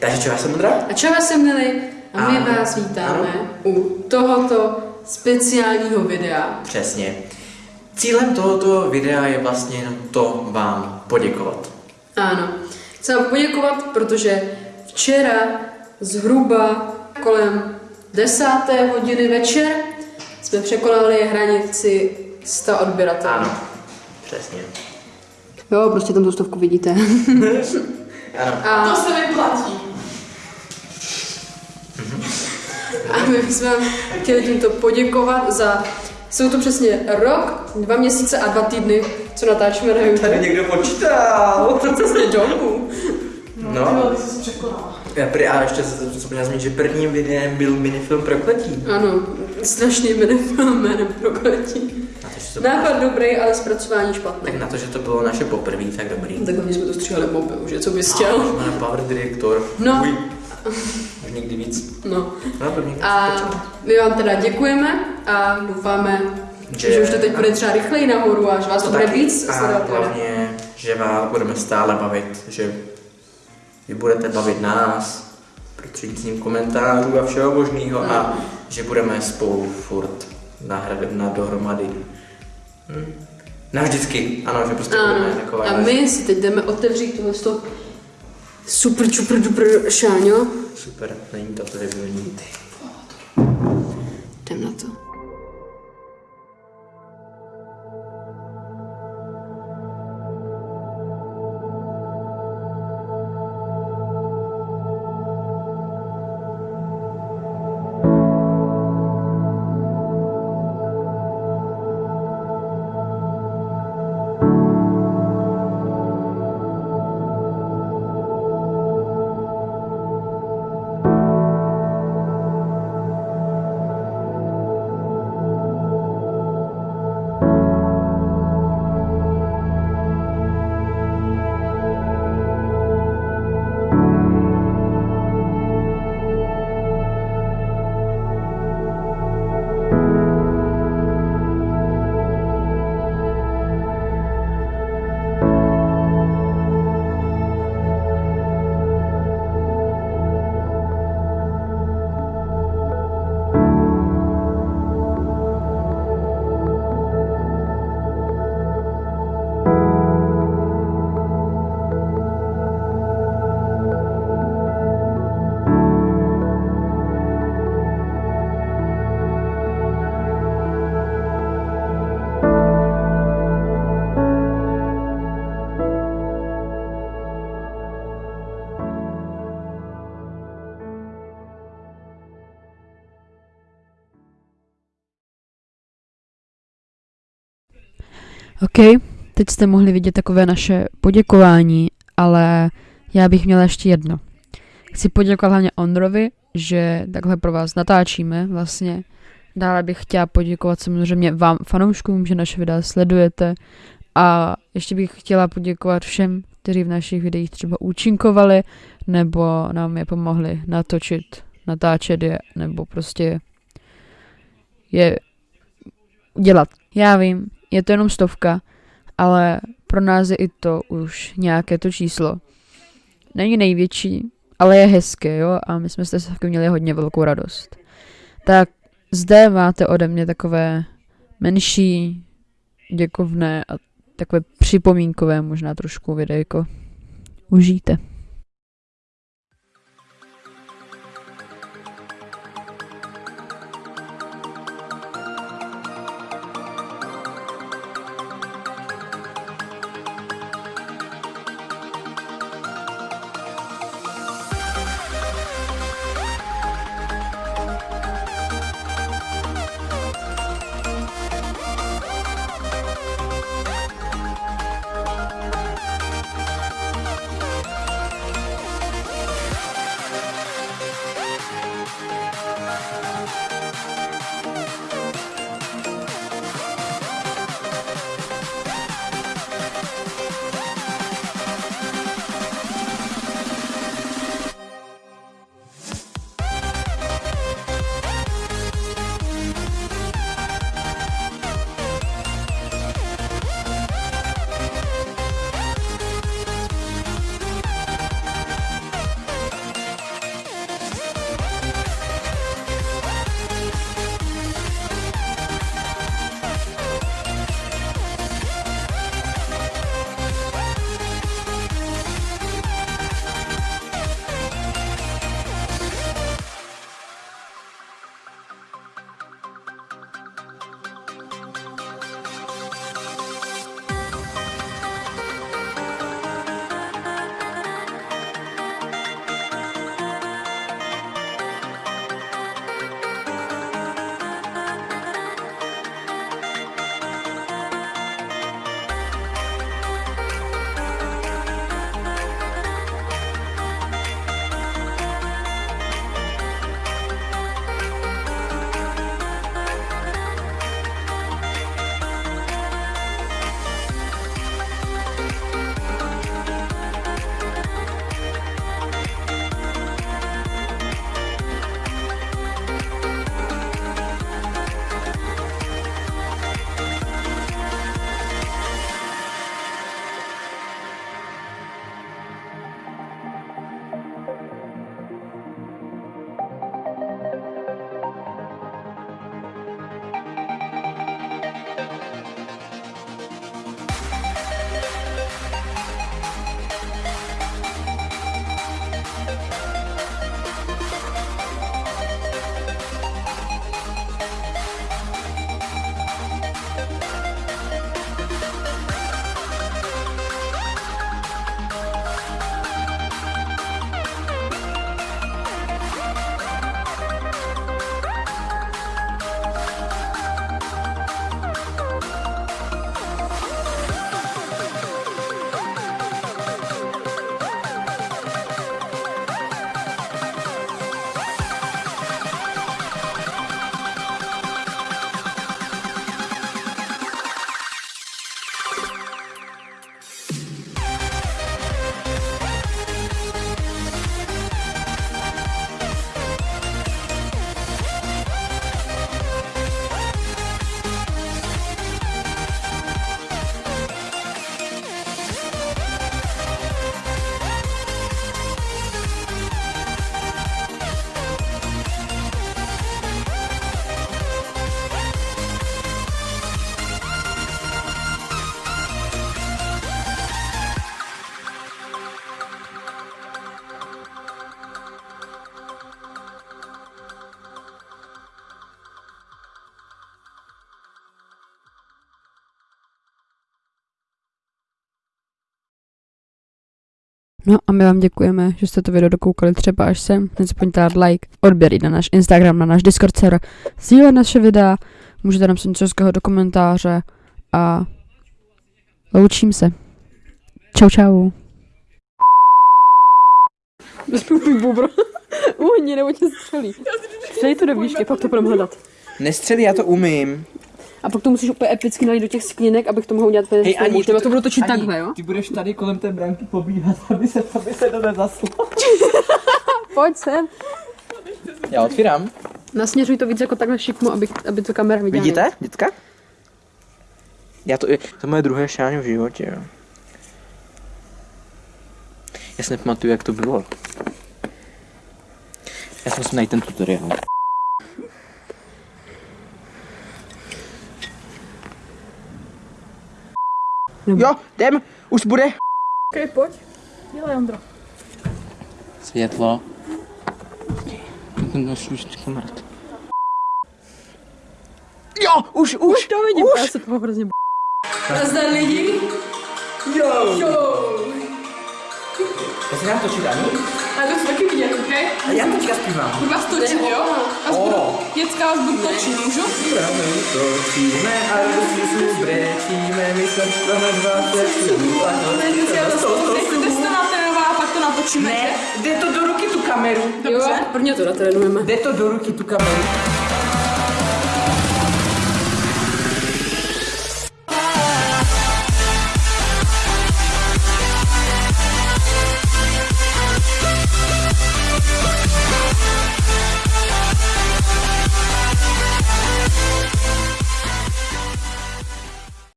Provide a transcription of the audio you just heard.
Takže čau, já jsem Ondra. A čau, já jsem Nili a my A- vás vítáme ano. u tohoto speciálního videa. Přesně. Cílem tohoto videa je vlastně jenom to vám poděkovat. Ano, chci vám poděkovat, protože včera zhruba kolem desáté hodiny večer jsme překonali hranici 100 odběratelů. Ano, přesně. Jo, prostě tam tu stovku vidíte. Ano. A, To se vyplatí. A my bychom vám chtěli tímto poděkovat za... Jsou to přesně rok, dva měsíce a dva týdny, co natáčíme na YouTube. Tady někdo počítal. Přesně domů. No, No. překonala. Já prý, a ještě se zapomněl zmínit, že prvním videem byl minifilm Prokletí. Ano, strašný minifilm jménem Prokletí. To, Nápad dobrý, ale zpracování špatné. tak na to, že to bylo naše poprvé, tak dobrý. Tak my jsme to stříhali mobil, že co bys chtěl? Máme Power Director. No. Uj. Už někdy víc. No. No, první. A my vám teda děkujeme a doufáme, že, Že- už to teď bude třeba rychleji nahoru a že vás to bude víc a hlavně, že vás budeme stále bavit, že vy budete bavit nás prostřednictvím komentářů a všeho možného a že budeme spolu furt nahrad, na dohromady. Hm. Navždycky, ano, že prostě Ano. budeme taková. A my si teď jdeme otevřít tohle to super, super, duper šáňo. Super, není to previewní. Jdem OK, teď jste mohli vidět takové naše poděkování, ale já bych měla ještě jedno. Chci poděkovat hlavně Ondrovi, že takhle pro vás natáčíme vlastně. Dále bych chtěla poděkovat samozřejmě vám fanouškům, že naše videa sledujete a ještě bych chtěla poděkovat všem, kteří v našich videích třeba účinkovali nebo nám je pomohli natočit, natáčet je nebo prostě je dělat. Já vím, je to jenom stovka, ale pro nás je i to už nějaké to číslo. Není největší, ale je hezké, jo, a my jsme z té měli hodně velkou radost. Tak zde máte ode mě takové menší, děkovné a takové připomínkové možná trošku videjko. Užijte. No a my vám děkujeme, že jste to video dokoukali třeba až sem. Nezapomeňte dát like, odběr i na náš Instagram, na náš Discord server, sdílet naše videa, můžete napsat něco hezkého do komentáře a loučím se. Čau čau. Bezpůjpůj bubro. Uhni, nebo tě střelí. Střelí to do výšky, pak to budeme hledat. Nestřelí, já to umím. A pak to musíš úplně epicky nalít do těch sklinek, abych to mohl udělat úplně Hej, Ani, Třeba to budu točit Ani, takhle, jo? Ty budeš tady kolem té branky pobíhat, aby se, aby se to nezaslo. Pojď sem. Já otvírám. Nasměřuj to víc jako takhle šikmo, aby, aby to kamera viděla. Vidíte, děcka? Já to, to je moje druhé šáň v životě, jo. Já si nepamatuju, jak to bylo. Já si musím najít ten tutoriál. Jo, jdem, už bude. Okay, pojď. Dělej, Ondro. Světlo. Ten už mrt. Jo, už, už, Už to vidím, už. já se toho hrozně b... Nazdar lidi. Jo. Jo. Já se dám točit, Ani? A to chci taky vidět, ok? A já teďka zpívám. Budu vás točit, jo? Vás budu točit, můžu? Točíme a si brečíme, my jsme jsme dva Nechcete se natrénovat a pak to natočíme, Ne, jde to do ruky tu kameru. Jo, prvně to natrénujeme. Jde to do ruky tu kameru.